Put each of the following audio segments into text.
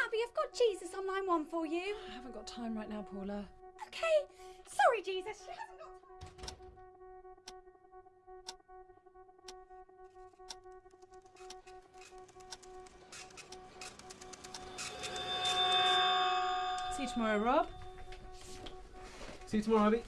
Abby, I've got Jesus on line one for you. I haven't got time right now, Paula. Okay. Sorry, Jesus. She hasn't got time. See you tomorrow, Rob. See you tomorrow, Abby.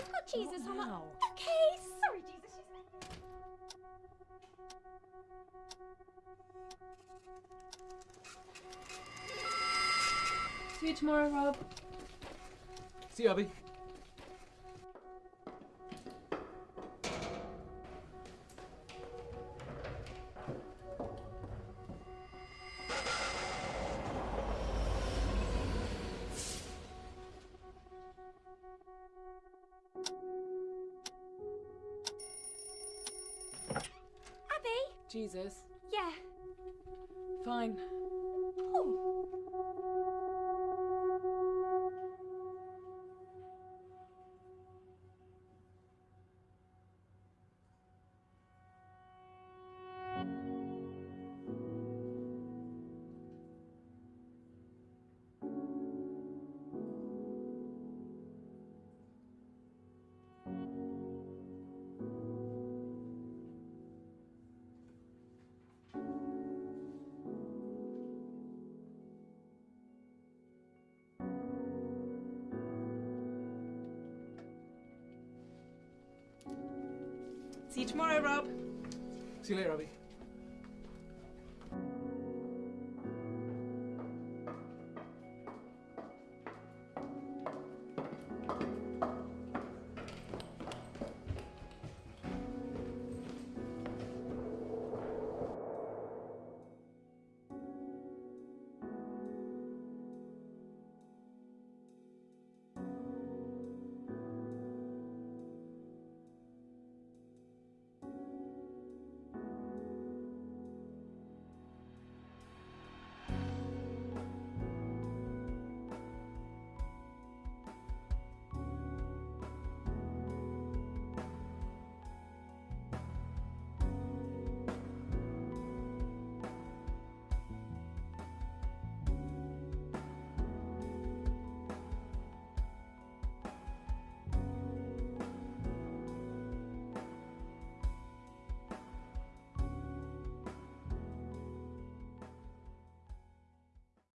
Abby, I've got Jesus on line. now? Okay. Sorry, Jesus. She's. See you tomorrow, Rob. See you, Abby. Jesus. Yeah. Fine. See you tomorrow, Rob. See you later, Abby.